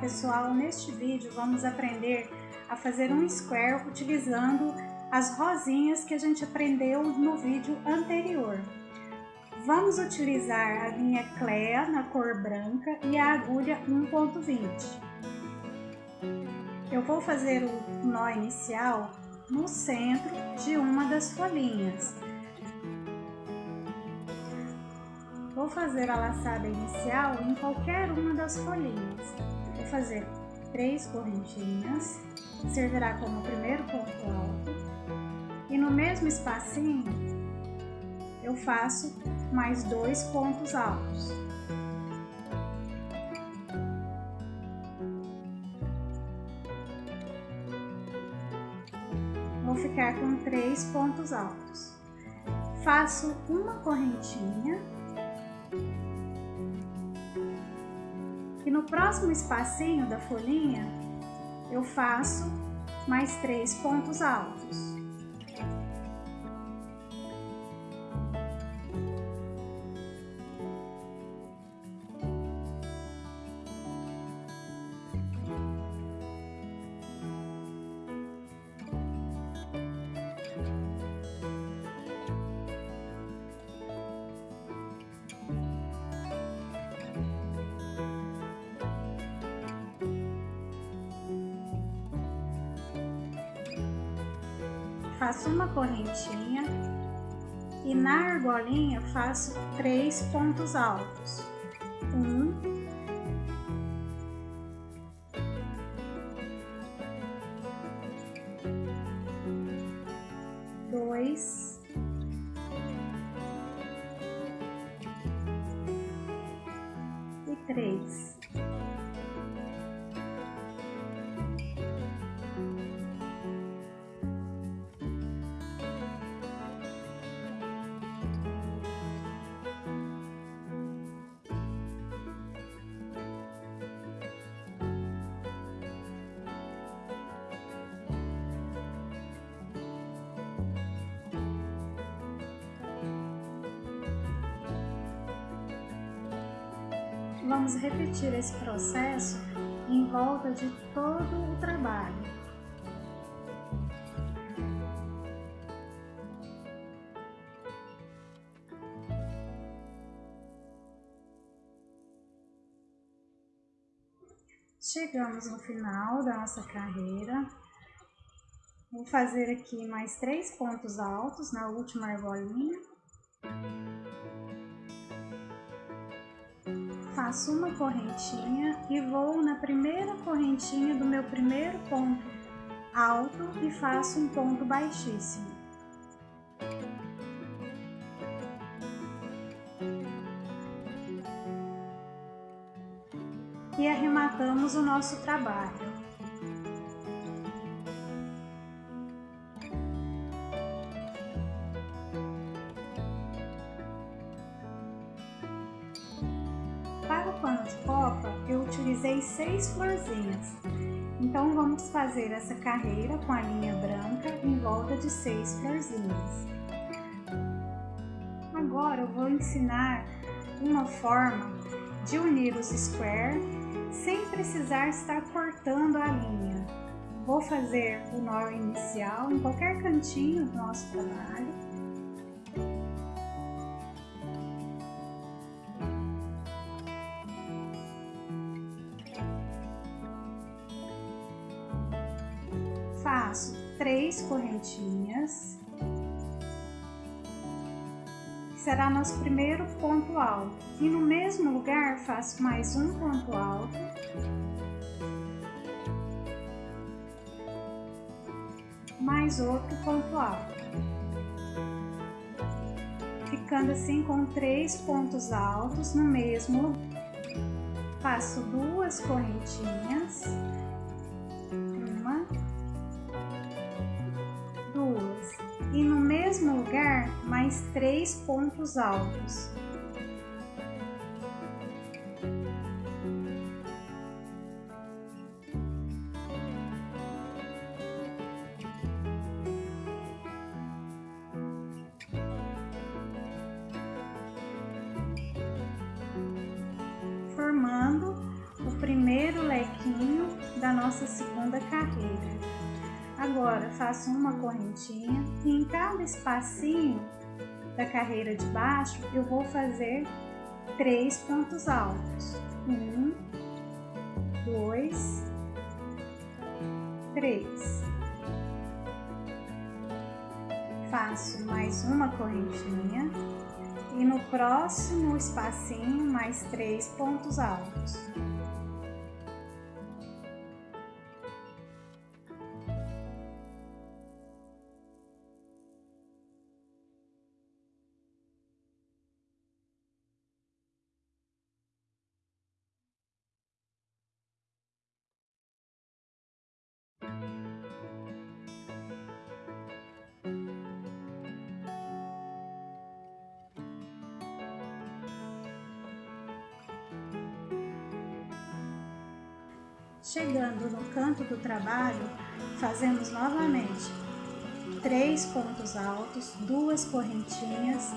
pessoal, neste vídeo vamos aprender a fazer um square utilizando as rosinhas que a gente aprendeu no vídeo anterior. Vamos utilizar a linha Clea na cor branca e a agulha 1.20. Eu vou fazer o nó inicial no centro de uma das folhinhas. Vou fazer a laçada inicial em qualquer uma das folhinhas. Fazer três correntinhas, servirá como primeiro ponto alto. E no mesmo espacinho, eu faço mais dois pontos altos. Vou ficar com três pontos altos. Faço uma correntinha E no próximo espacinho da folhinha, eu faço mais três pontos altos. Na argolinha faço três pontos altos. Vamos repetir esse processo em volta de todo o trabalho. Chegamos no final da nossa carreira. Vou fazer aqui mais três pontos altos na última argolinha faço uma correntinha e vou na primeira correntinha do meu primeiro ponto alto e faço um ponto baixíssimo. E arrematamos o nosso trabalho. Copa, eu utilizei seis florzinhas. Então, vamos fazer essa carreira com a linha branca em volta de seis florzinhas. Agora, eu vou ensinar uma forma de unir os square sem precisar estar cortando a linha. Vou fazer o nó inicial em qualquer cantinho do nosso trabalho nosso primeiro ponto alto. E no mesmo lugar faço mais um ponto alto. Mais outro ponto alto. Ficando assim com três pontos altos no mesmo lugar. Faço duas correntinhas e no mesmo lugar mais três pontos altos. Cada espacinho da carreira de baixo, eu vou fazer três pontos altos. Um, dois, três. Faço mais uma correntinha e no próximo espacinho mais três pontos altos. Chegando no canto do trabalho, fazemos novamente três pontos altos, duas correntinhas,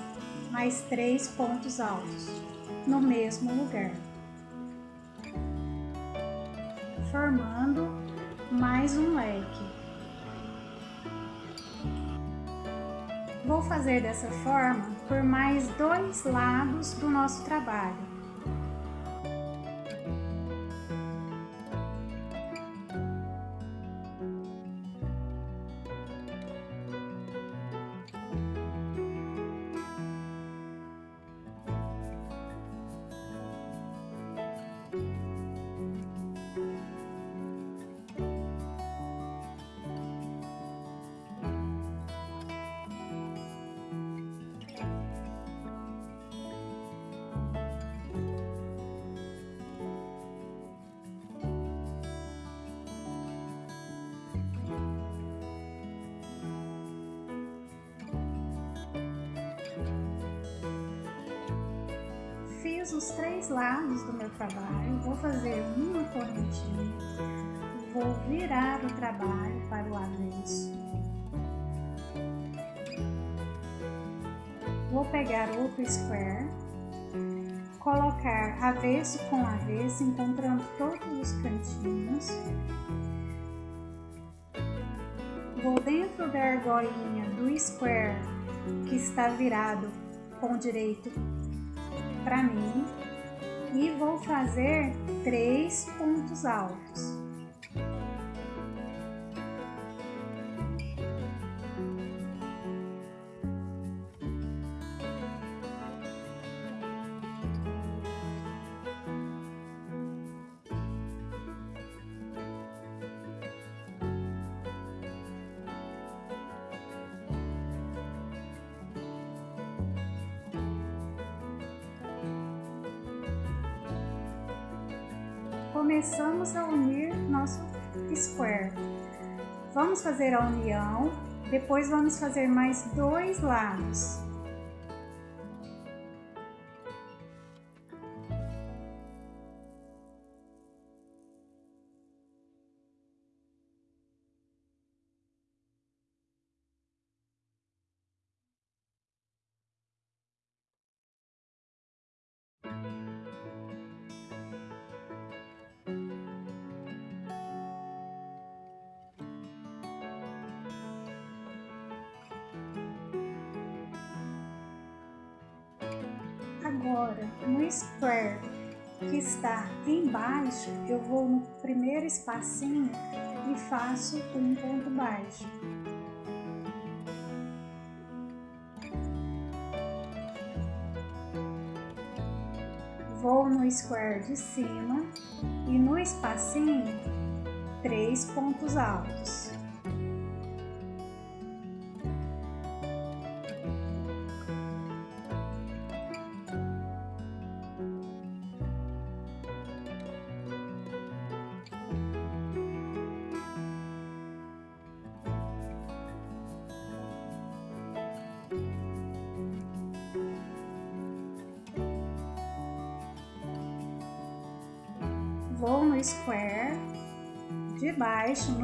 mais três pontos altos no mesmo lugar, formando mais um leque. Vou fazer dessa forma por mais dois lados do nosso trabalho. Os três lados do meu trabalho, vou fazer uma correntinha, vou virar o trabalho para o avesso. Vou pegar outro square, colocar avesso com avesso, encontrando todos os cantinhos. Vou dentro da argolinha do square que está virado com direito para mim e vou fazer três pontos altos. Começamos a unir nosso square. Vamos fazer a união, depois vamos fazer mais dois lados. Espacinho e faço um ponto baixo. Vou no square de cima e no espacinho, três pontos altos.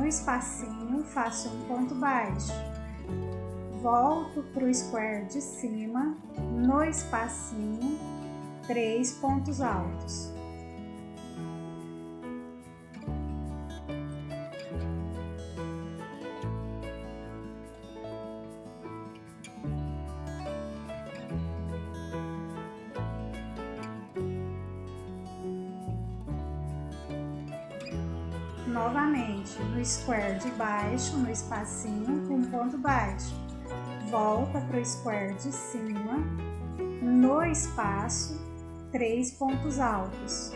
Espacinho, faço um ponto baixo. Volto para o square de cima, no espacinho, três pontos altos. Square de baixo, no espacinho, um ponto baixo. Volta para o square de cima, no espaço, três pontos altos.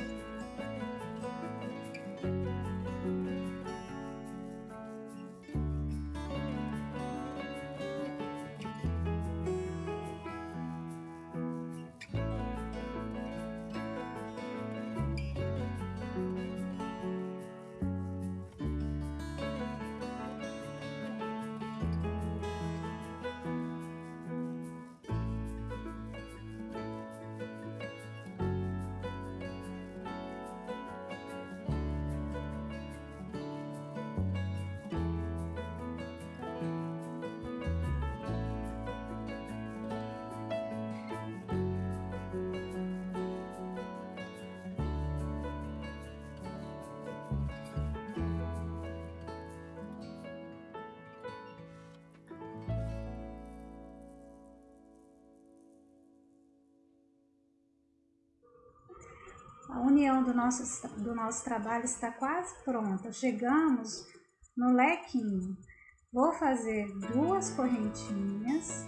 Nosso, do nosso trabalho está quase pronta. Chegamos no lequinho. Vou fazer duas correntinhas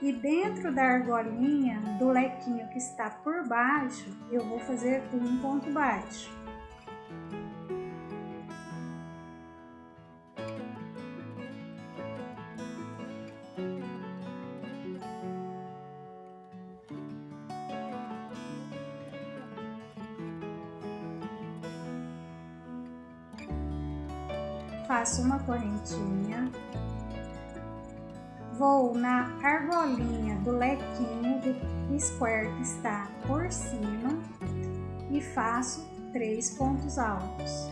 e dentro da argolinha do lequinho que está por baixo, eu vou fazer um ponto baixo. Correntinha, vou na argolinha do lequinho do square que está por cima e faço três pontos altos.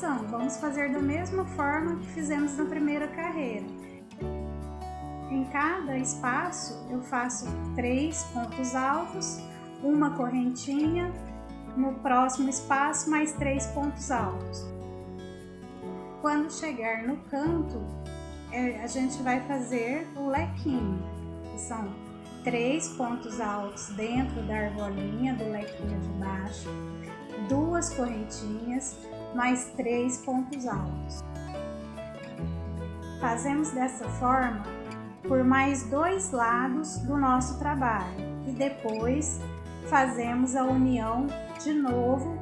Vamos fazer da mesma forma que fizemos na primeira carreira. Em cada espaço eu faço três pontos altos, uma correntinha, no próximo espaço mais três pontos altos. Quando chegar no canto, é, a gente vai fazer o lequinho, são três pontos altos dentro da argolinha do lequinho de baixo, duas correntinhas, mais três pontos altos. Fazemos dessa forma por mais dois lados do nosso trabalho e depois fazemos a união de novo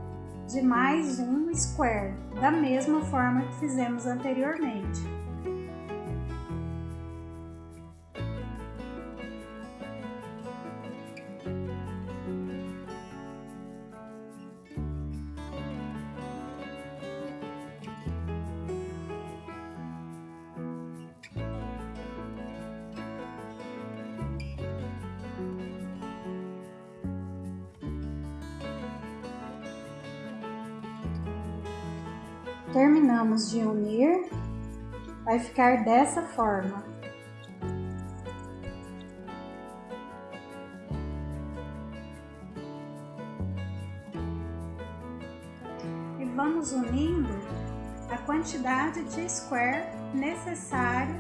de mais um square, da mesma forma que fizemos anteriormente. De unir, vai ficar dessa forma. E vamos unindo a quantidade de square necessário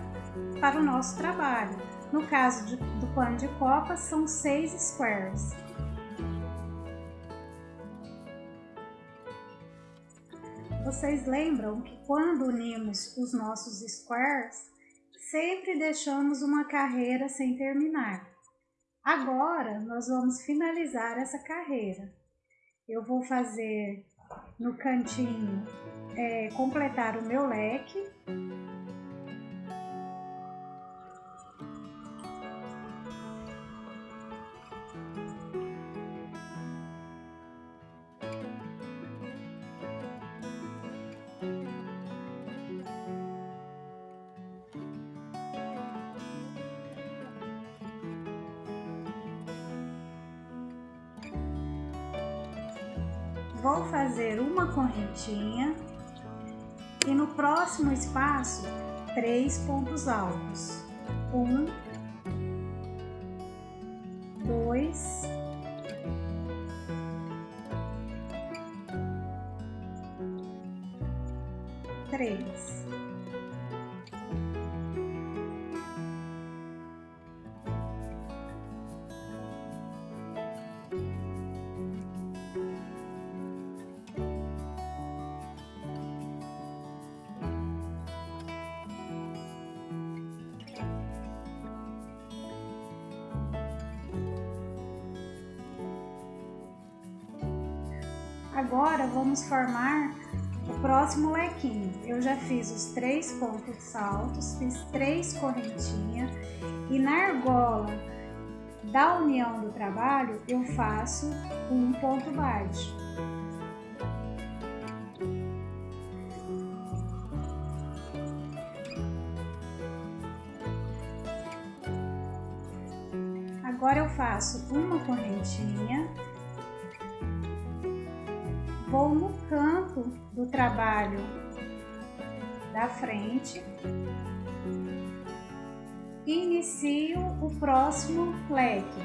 para o nosso trabalho. No caso de, do pano de copa, são seis squares. Vocês lembram que quando unimos os nossos squares, sempre deixamos uma carreira sem terminar. Agora, nós vamos finalizar essa carreira. Eu vou fazer no cantinho, é, completar o meu leque fazer uma correntinha e no próximo espaço três pontos altos. Um, dois, três. Formar o próximo lequinho. Eu já fiz os três pontos altos, fiz três correntinhas e na argola da união do trabalho eu faço um ponto baixo. Agora eu faço uma correntinha vou no canto do trabalho da frente e inicio o próximo leque,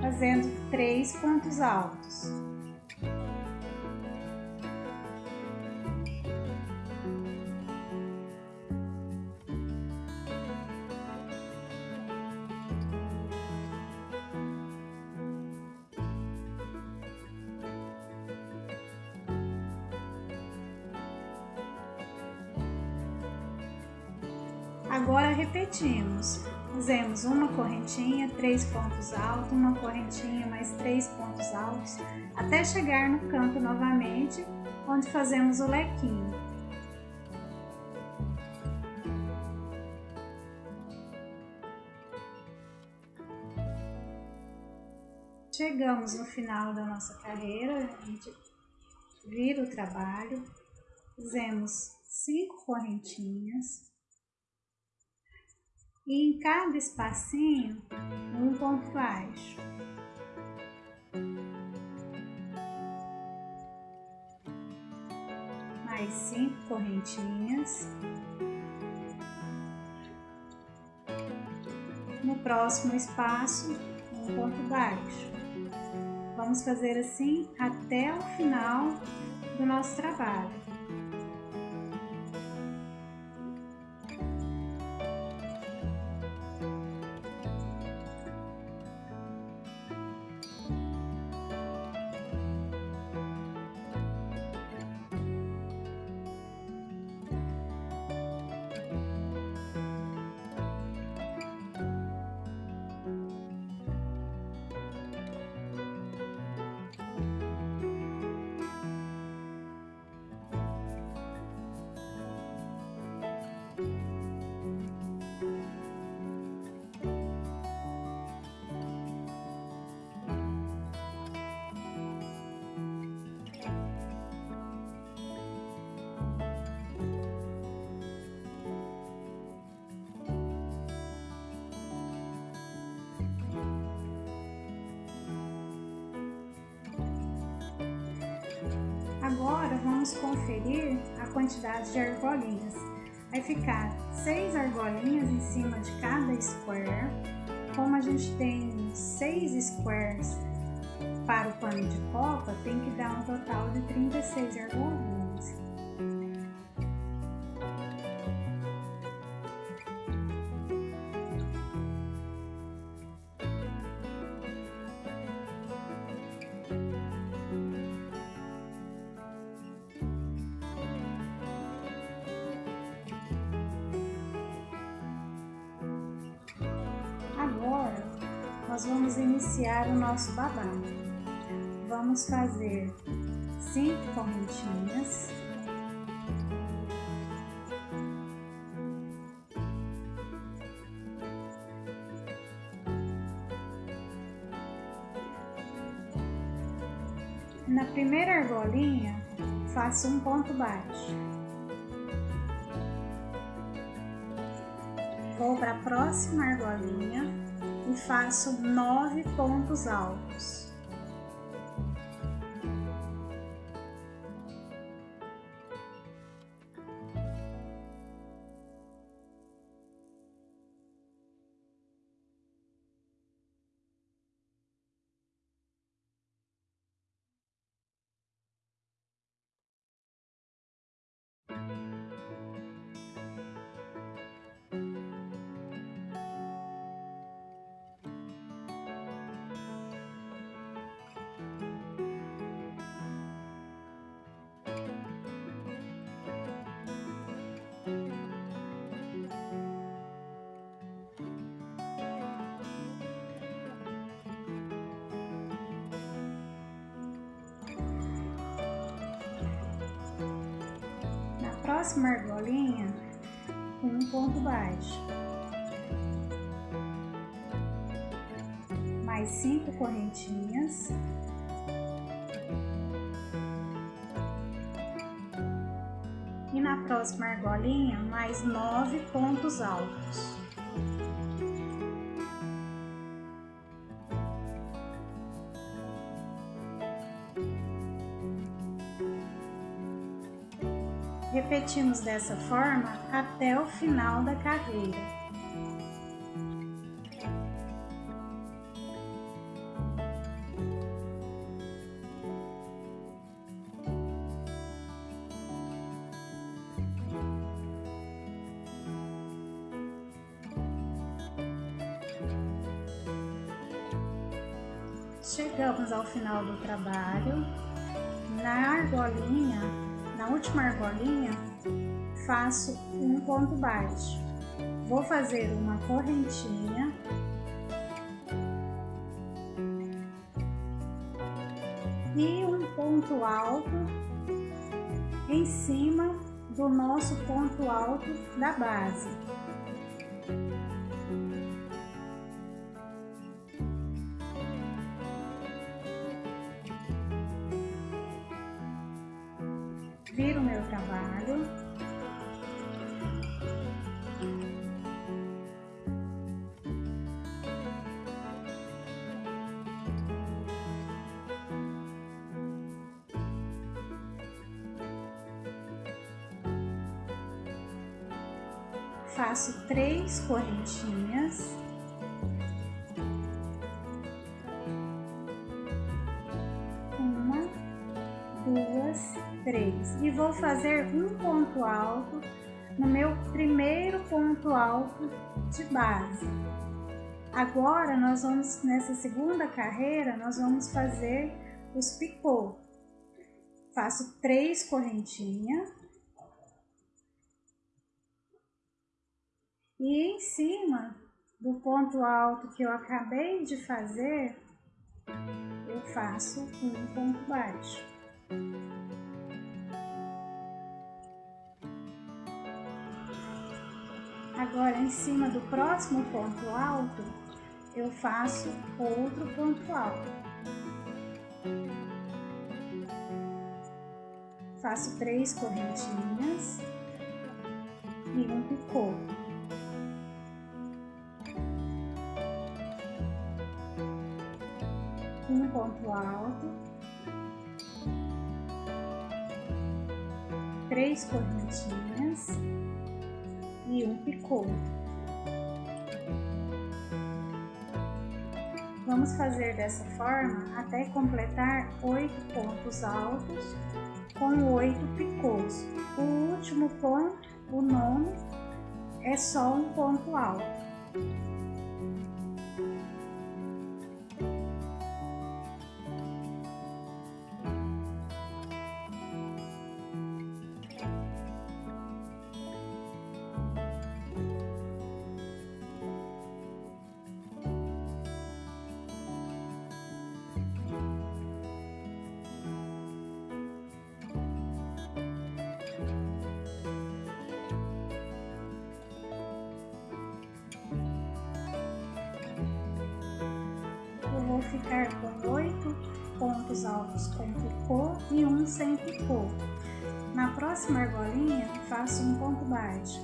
fazendo três pontos altos. Fizemos uma correntinha, três pontos altos, uma correntinha, mais três pontos altos, até chegar no canto novamente, onde fazemos o lequinho. Chegamos no final da nossa carreira, a gente vira o trabalho, fizemos cinco correntinhas, e em cada espacinho um ponto baixo. Mais cinco correntinhas. No próximo espaço, um ponto baixo. Vamos fazer assim até o final do nosso trabalho. Agora vamos conferir a quantidade de argolinhas. Vai ficar seis argolinhas em cima de cada square. Como a gente tem seis squares para o pano de copa, tem que dar um total de 36 argolinhas. Na primeira argolinha, faço um ponto baixo. Vou para a próxima argolinha e faço nove pontos altos. E na próxima argolinha, mais nove pontos altos. Repetimos dessa forma até o final da carreira. Faço um ponto baixo. Vou fazer uma correntinha. E um ponto alto em cima do nosso ponto alto da base. viro meu trabalho. Faço três correntinhas. Uma, duas, três e vou fazer um ponto alto no meu primeiro ponto alto de base. Agora nós vamos, nessa segunda carreira, nós vamos fazer os picô. Faço três correntinhas. E em cima do ponto alto que eu acabei de fazer, eu faço um ponto baixo. Agora, em cima do próximo ponto alto, eu faço outro ponto alto. Faço três correntinhas e um picô. Um ponto alto, três correntinhas e um picô. Vamos fazer dessa forma até completar oito pontos altos com oito picôs. O último ponto, o nono, é só um ponto alto. Ficar com oito pontos altos com picô e um sem picô. Na próxima argolinha, faço um ponto baixo.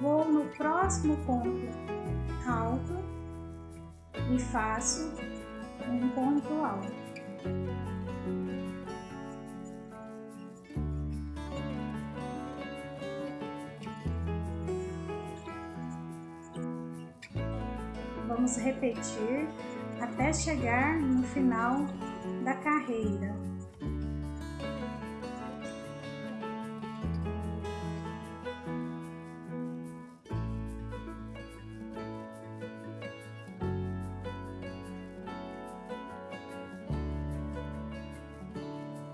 Vou no próximo ponto alto e faço um ponto alto. repetir até chegar no final da carreira.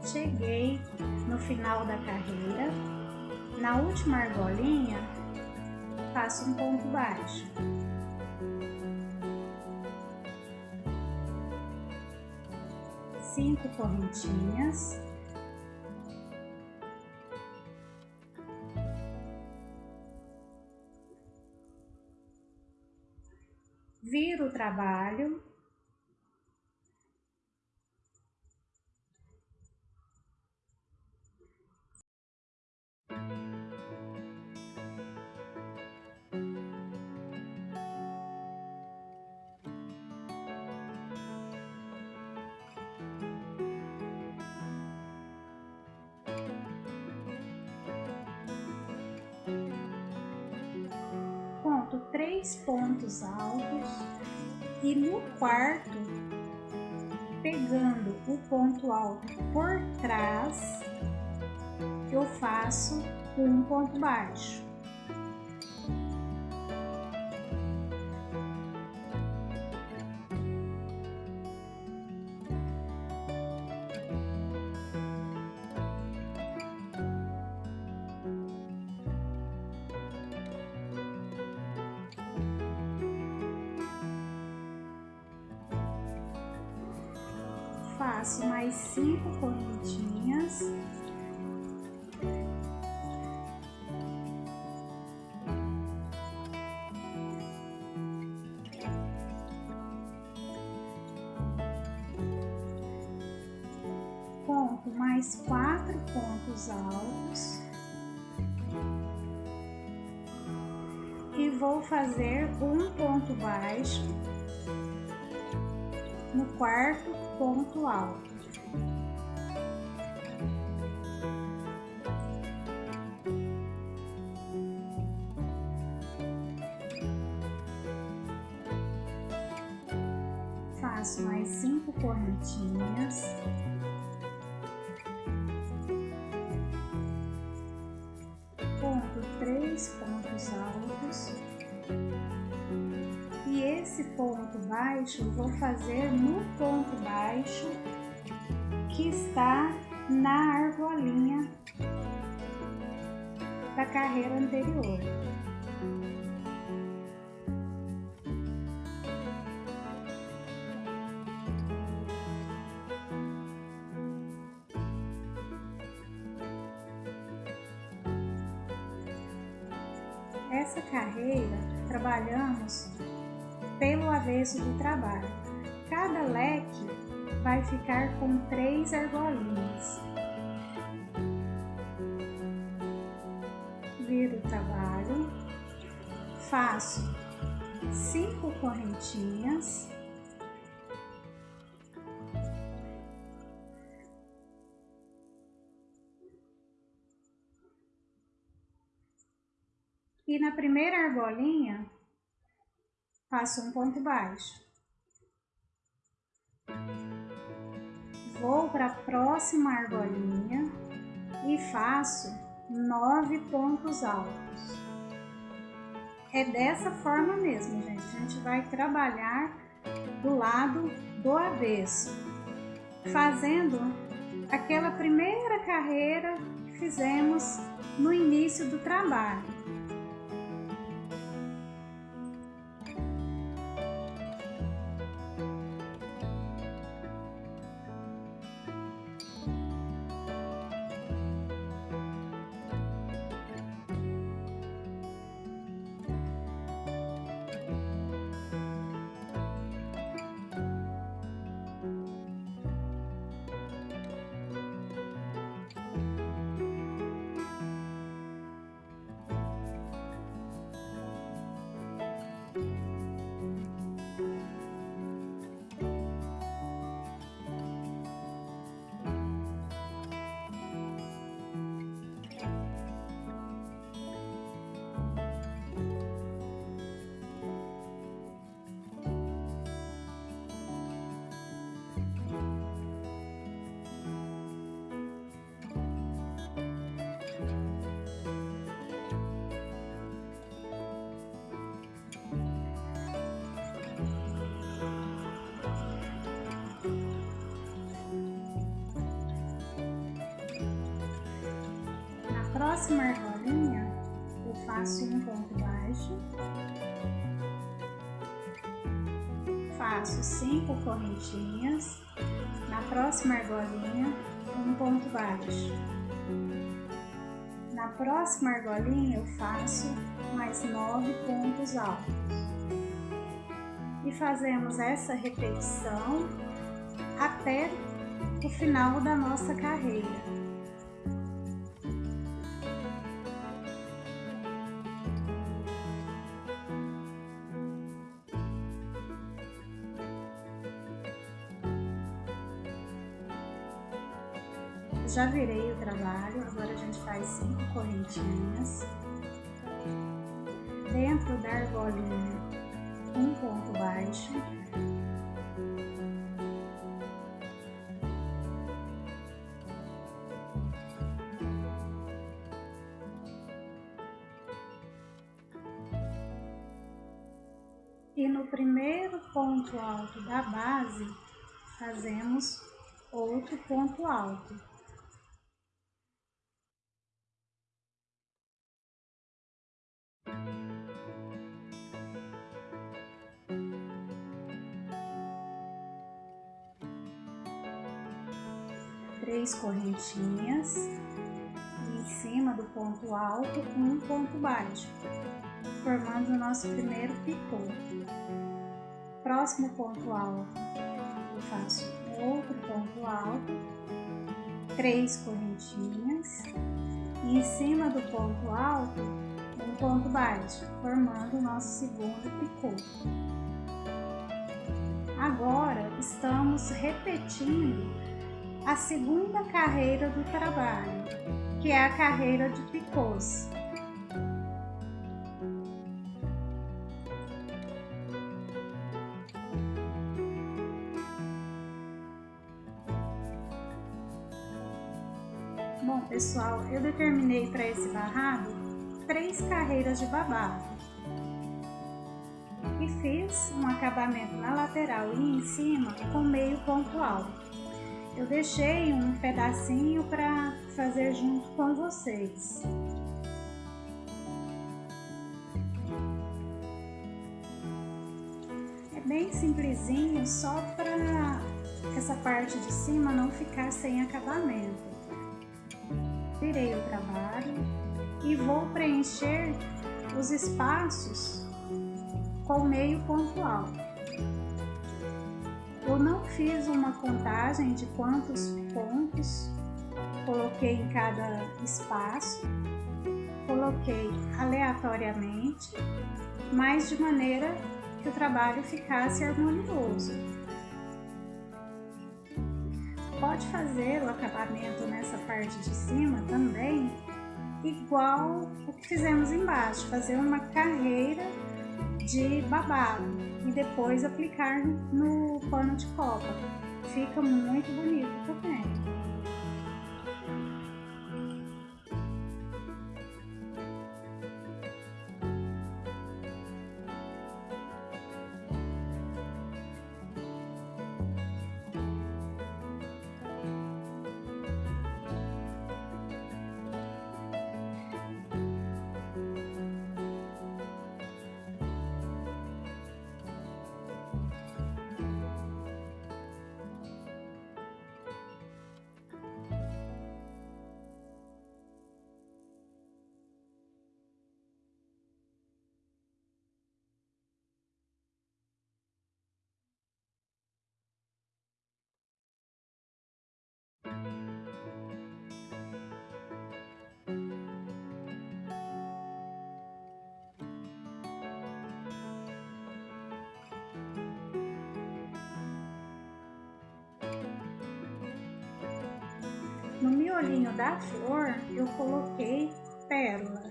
Cheguei no final da carreira, na última argolinha, faço um ponto baixo. Cinco correntinhas. Viro o trabalho quarto, pegando o ponto alto por trás, eu faço um ponto baixo. Faço mais cinco correntinhas. Conto mais quatro pontos altos. E vou fazer um ponto baixo no quarto ponto alto. Vou fazer no ponto baixo que está na argolinha da carreira anterior. Essa carreira trabalhamos pelo avesso do trabalho. Cada leque vai ficar com três argolinhas. Viro o trabalho, faço cinco correntinhas. E na primeira argolinha, faço um ponto baixo. Vou para a próxima argolinha e faço nove pontos altos. É dessa forma mesmo, gente. A gente vai trabalhar do lado do avesso, fazendo aquela primeira carreira que fizemos no início do trabalho. Próxima argolinha, eu faço um ponto baixo, faço cinco correntinhas, na próxima argolinha, um ponto baixo. Na próxima argolinha eu faço mais nove pontos altos. E fazemos essa repetição até o final da nossa carreira. Correntinhas. Dentro da argolinha, um ponto baixo. E no primeiro ponto alto da base, fazemos outro ponto alto. Três correntinhas em cima do ponto alto um ponto baixo, formando o nosso primeiro picô. Próximo ponto alto, eu faço outro ponto alto, três correntinhas, e em cima do ponto alto, um ponto baixo, formando o nosso segundo picô. Agora, estamos repetindo a segunda carreira do trabalho, que é a carreira de picôs. Bom, pessoal, eu determinei para esse barrado três carreiras de babado e fiz um acabamento na lateral e em cima com meio ponto alto eu deixei um pedacinho para fazer junto com vocês. É bem simplesinho, só para essa parte de cima não ficar sem acabamento. Virei o trabalho e vou preencher os espaços com meio ponto alto. Eu não fiz uma contagem de quantos pontos coloquei em cada espaço, coloquei aleatoriamente, mas de maneira que o trabalho ficasse harmonioso. Pode fazer o acabamento nessa parte de cima também, igual o que fizemos embaixo, fazer uma carreira de babado e depois aplicar no pano de copa. Fica muito bonito também. No miolinho da flor eu coloquei pérola.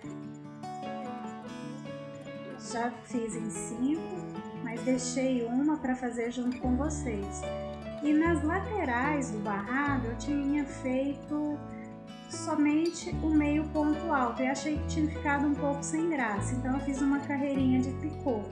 Já fiz em cinco, mas deixei uma para fazer junto com vocês. E nas laterais do barrado eu tinha feito somente o meio ponto alto e achei que tinha ficado um pouco sem graça, então eu fiz uma carreirinha de picô.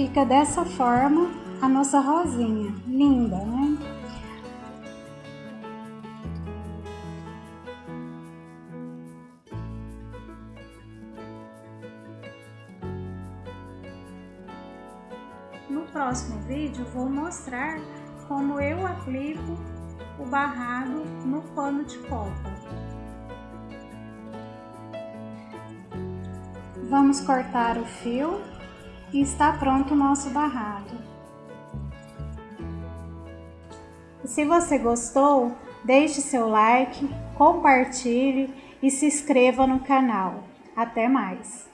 Fica dessa forma a nossa rosinha, linda, né? No próximo vídeo vou mostrar como eu aplico o barrado no pano de copa. Vamos cortar o fio e está pronto o nosso barrado. se você gostou, deixe seu like, compartilhe e se inscreva no canal. Até mais!